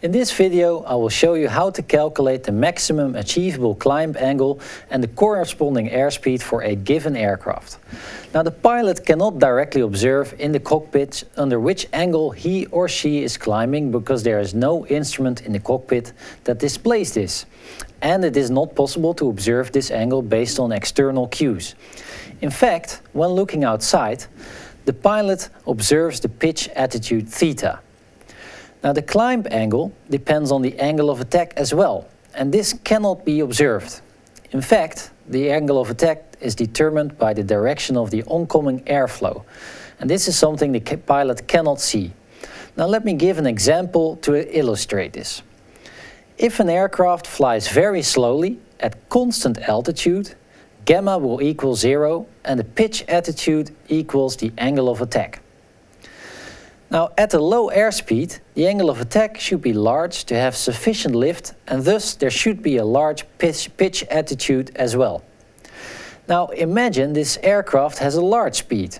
In this video I will show you how to calculate the maximum achievable climb angle and the corresponding airspeed for a given aircraft. Now the pilot cannot directly observe in the cockpit under which angle he or she is climbing because there is no instrument in the cockpit that displays this. And it is not possible to observe this angle based on external cues. In fact, when looking outside, the pilot observes the pitch attitude theta. Now the climb angle depends on the angle of attack as well, and this cannot be observed. In fact, the angle of attack is determined by the direction of the oncoming airflow, and this is something the pilot cannot see. Now let me give an example to illustrate this. If an aircraft flies very slowly at constant altitude, gamma will equal zero and the pitch attitude equals the angle of attack. Now at a low airspeed, the angle of attack should be large to have sufficient lift and thus there should be a large pitch, pitch attitude as well. Now imagine this aircraft has a large speed.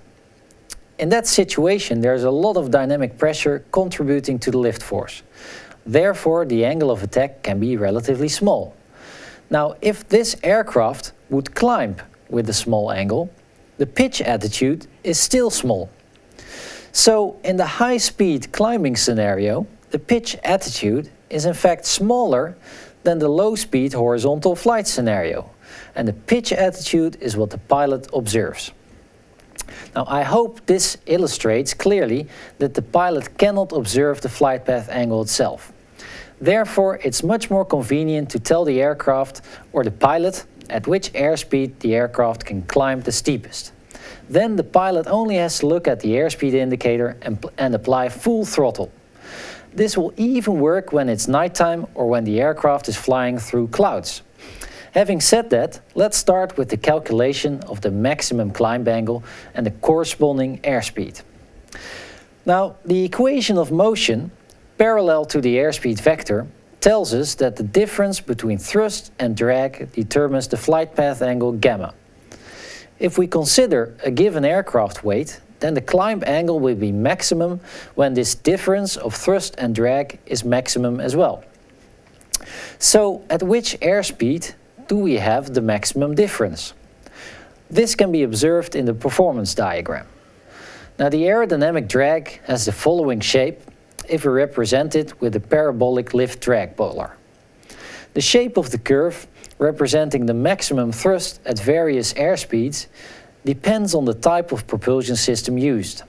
In that situation there is a lot of dynamic pressure contributing to the lift force. Therefore the angle of attack can be relatively small. Now if this aircraft would climb with a small angle, the pitch attitude is still small. So in the high-speed climbing scenario, the pitch attitude is in fact smaller than the low-speed horizontal flight scenario. And the pitch attitude is what the pilot observes. Now I hope this illustrates clearly that the pilot cannot observe the flight path angle itself. Therefore, it's much more convenient to tell the aircraft or the pilot at which airspeed the aircraft can climb the steepest. Then the pilot only has to look at the airspeed indicator and, and apply full throttle. This will even work when it's nighttime or when the aircraft is flying through clouds. Having said that, let's start with the calculation of the maximum climb angle and the corresponding airspeed. Now, the equation of motion, parallel to the airspeed vector, tells us that the difference between thrust and drag determines the flight path angle gamma. If we consider a given aircraft weight, then the climb angle will be maximum when this difference of thrust and drag is maximum as well. So at which airspeed do we have the maximum difference? This can be observed in the performance diagram. Now the aerodynamic drag has the following shape if we represent it with a parabolic lift-drag polar. The shape of the curve representing the maximum thrust at various airspeeds depends on the type of propulsion system used.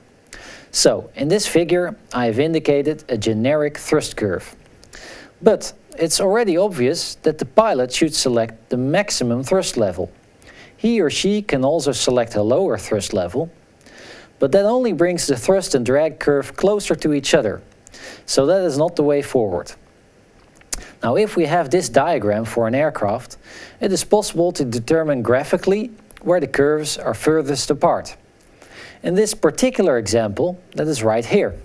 So, in this figure I have indicated a generic thrust curve. But it's already obvious that the pilot should select the maximum thrust level. He or she can also select a lower thrust level, but that only brings the thrust and drag curve closer to each other. So that is not the way forward. Now if we have this diagram for an aircraft, it is possible to determine graphically where the curves are furthest apart. In this particular example, that is right here.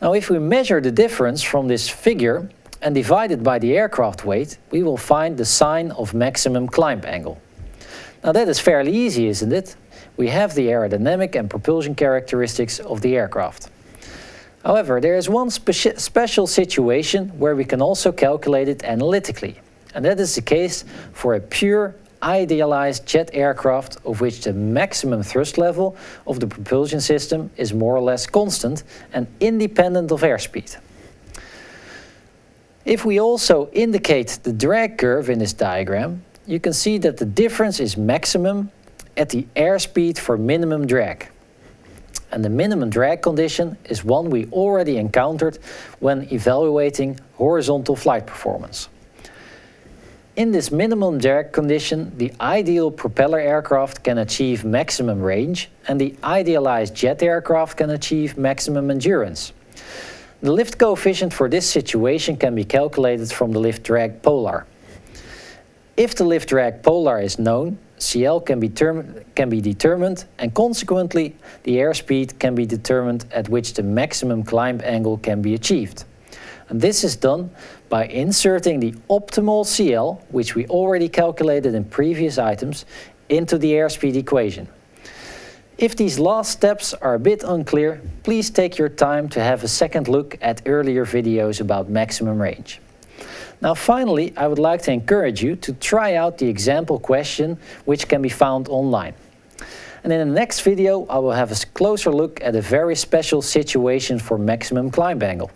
Now if we measure the difference from this figure and divide it by the aircraft weight, we will find the sine of maximum climb angle. Now that is fairly easy, isn't it? We have the aerodynamic and propulsion characteristics of the aircraft. However, there is one speci special situation where we can also calculate it analytically. And that is the case for a pure idealized jet aircraft of which the maximum thrust level of the propulsion system is more or less constant and independent of airspeed. If we also indicate the drag curve in this diagram, you can see that the difference is maximum at the airspeed for minimum drag and the minimum drag condition is one we already encountered when evaluating horizontal flight performance. In this minimum drag condition, the ideal propeller aircraft can achieve maximum range and the idealized jet aircraft can achieve maximum endurance. The lift coefficient for this situation can be calculated from the lift drag polar. If the lift drag polar is known, CL can be, can be determined and consequently the airspeed can be determined at which the maximum climb angle can be achieved. And this is done by inserting the optimal CL, which we already calculated in previous items, into the airspeed equation. If these last steps are a bit unclear, please take your time to have a second look at earlier videos about maximum range. Now finally, I would like to encourage you to try out the example question which can be found online. And in the next video I will have a closer look at a very special situation for maximum climb angle.